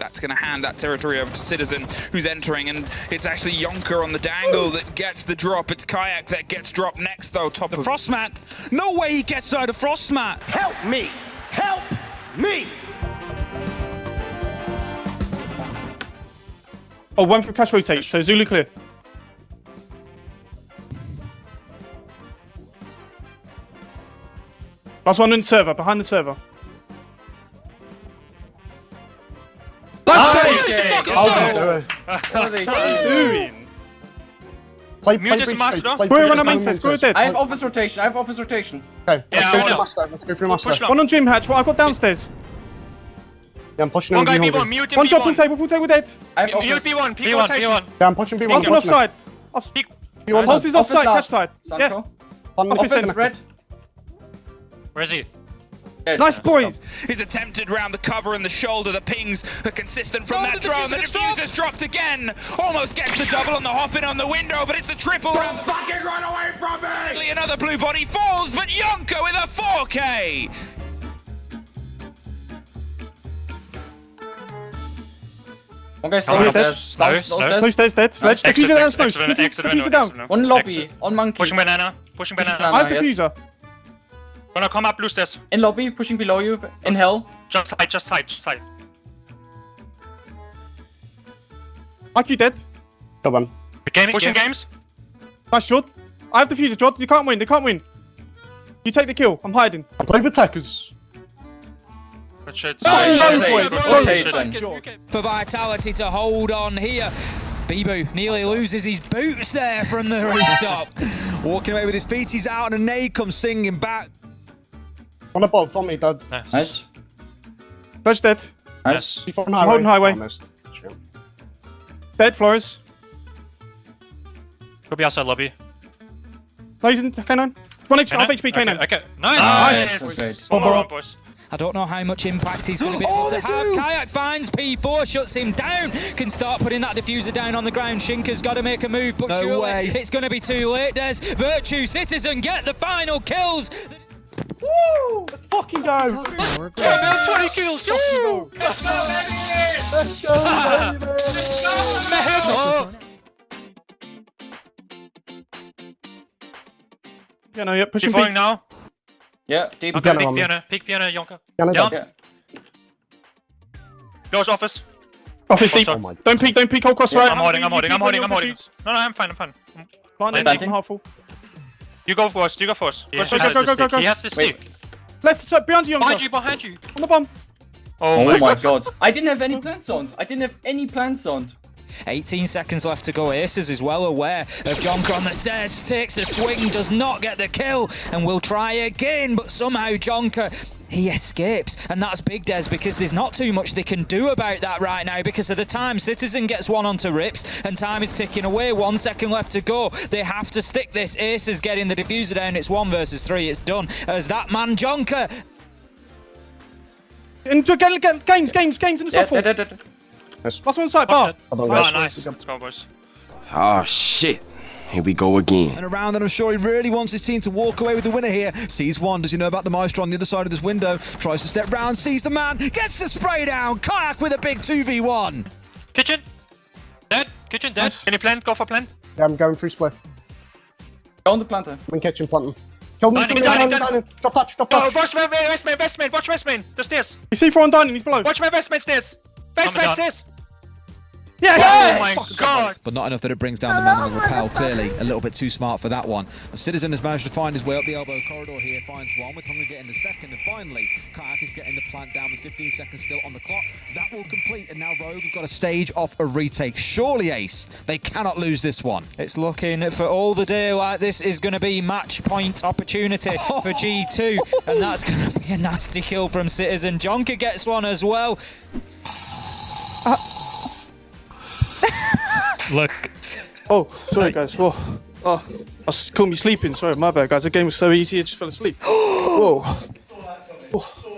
That's going to hand that territory over to Citizen, who's entering, and it's actually Yonker on the dangle that gets the drop. It's Kayak that gets dropped next, though, top The of... Frostmat. No way he gets out of Frostmat. Help me! Help me! Oh, one for cash rotate, so Zulu clear. Last one in the server, behind the server. What are they doing? Doing. Play, Mute play is breach master, straight, no? play We're breach on a straight, main set, go breach dead. I have office rotation. I have office rotation. Okay, Yeah, let's go I for know. master. Let's go for master. Push long. One on gym hatch, well, I've got downstairs. Yeah, I'm pushing One him. guy B1, him. mute One him drop, pool B1. table, pool table dead. I have Mute office. B1, peak B1, rotation. B1. Yeah, I'm pushing B1. One's on offside. Off, Peak. B1 Pulse is offside, cash last. side. Yeah, Office Office center. red. Where is he? Dead. nice boys. is attempted round the cover and the shoulder. The pings are consistent from Oh, that the drone. The diffuser dropped. diffuser's dropped again. Almost gets the double on the hop in on the window, but it's the triple round the Fucking run away from me! Finally, Another blue body falls, but Yonko with a 4K. One guy stairs. no. Down- Slow, downstairs. slow. No stairs dead. Sledge, Exit, diffuser down, exit, snow. exit, window, exit window, Diffuser down. exit window. One lobby. Exit. On monkey. Pushing banana. Pushing banana. banana. I have yes. diffuser. Gonna come up blue stairs. In lobby, pushing below you. In hell. Just side, just side, just side. IQ dead. Go on. Gaming, Pushing gaming. games. Nice shot. I have diffuser, Jod. You can't win. They can't win. You take the kill. I'm hiding. Play with attackers. Good shit. No, no, boys. boys. Well Boys. played, Jod. For Vitality to hold on here. Bibu nearly loses his boots there from the rooftop. Walking away with his feet, he's out, and a nade comes singing back. On the above, from me, dad. Nice. Touch dead. Nice. Before highway. holding highway. Almost. Shit. Dead, Flores. Could be outside lobby. No, he's in K9. 1 HP, half HP Okay, K9. okay. Nice. Nice. Nice. One more round, boys. I don't know how much impact he's going to be Oh, able to have. do. Kayak finds P4, shuts him down, can start putting that diffuser down on the ground. Shinka's got to make a move, but No surely way. it's going to be too late. Des Virtue Citizen get the final kills. Woo! Let's fucking go. 20 kills. Let's go, baby. Yeah, no, yeah, pushing Defoing now. Yeah, deep. Okay, Piano peek on me. piano, peek piano, Yonka. Piano Down. down. Yeah. Close office. Office deep. Oh Don't peek, don't peek, hold cross right. I'm holding, I'm holding, I'm holding, I'm holding. No, no, I'm fine, I'm fine. in Planting. half full. You go first, you go first. He Go, has go, go, go, go, go, go. He has the Wait. stick. Left side, behind you, Behind you, behind you. On the bomb. Oh Oh my my god. I didn't have any plans on. I didn't have any plans on. 18 seconds left to go. Aces is well aware of Jonker on the stairs. Takes a swing, does not get the kill, and will try again. But somehow Jonker. He escapes, and that's big, Des, because there's not too much they can do about that right now because of the time. Citizen gets one onto Rips, and time is ticking away. One second left to go. They have to stick this. Ace is getting the diffuser down. It's one versus three. It's done. As that man, Jonker, Into get, get, games, games, games in the Yeah, soft wall. dead, dead, dead. Last one inside, bar. I don't Oh, nice. Let's go, boys. Oh shit. Here we go again. And around, and I'm sure he really wants his team to walk away with the winner here. Sees one, does he know about the Maestro on the other side of this window? Tries to step round, sees the man, gets the spray down. Kayak with a big 2v1. Kitchen. Dead. Kitchen dead. Can you plant? Go for plant. Yeah, I'm going through split. Go on the planter. I'm in kitchen planting. Kill me, Dining, kill me, dining. Drop touch, drop touch. watch my west main, west main. Watch west main. The stairs. You see four on dining, he's below. Watch my west main stairs. West Coming main down. stairs. Yeah, Oh yeah. my god. But not enough that it brings down the man with Repel. Clearly, a little bit too smart for that one. The Citizen has managed to find his way up the elbow corridor here. Finds one with Hungry getting the second. And finally, Kayak is getting the plant down with 15 seconds still on the clock. That will complete. And now Rogue have got a stage off a retake. Surely, Ace, they cannot lose this one. It's looking for all the day like this is going to be match point opportunity for G2, and that's going to be a nasty kill from Citizen. Jonker gets one as well. Uh, Look. Oh, sorry, guys. Oh, oh, I was caught me sleeping. Sorry, my bad, guys. The game was so easy, I just fell asleep. Whoa. Oh.